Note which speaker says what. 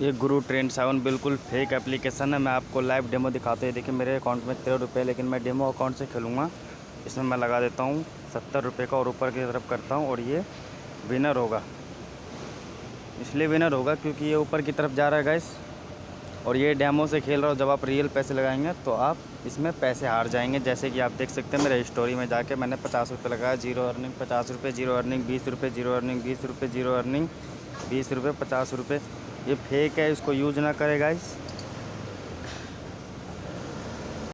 Speaker 1: ये गुरु trend seven बिल्कुल fake application है। मैं आपको लाइव डेमो दिखाते हैं देखिए, मेरे अकाउंट में तेरह रुपये लेकिन मैं डेमो अकाउंट से खेलूँगा। इसमें मैं लगा देता हूँ सत्तर रुपये का और ऊपर की तरफ़ करता हूँ और ये विनर होगा। इसलिए विनर होगा क्योंकि ये ऊपर की तरफ़ जा रहा है गैस और ये डेमो से खेल रहा हूँ। जब आप रियल पैसे लगाएँगे तो आप इसमें पैसे हार जाएँगे। जैसे कि आप देख सकते हैं, मेरे स्टोरी में जाके मैंने पचास रुपये लगाया। ज़ीरो अर्निंग पचास रुपये ज़ीरो अर्निंग बीस रुपये ज़ीरो अर्निंग बीस रुपये ज़ीरो अर्निंग बीस रुपये पचास रुपये। ये फेक है इसको यूज़ ना करें गाइस